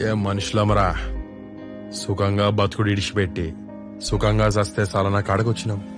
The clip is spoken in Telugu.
ఏ మనుషులమరా? సుఖంగా బతుకుడు ఇడిచిపెట్టి సుఖంగా చస్తే చాలా కాడకొచ్చినాం?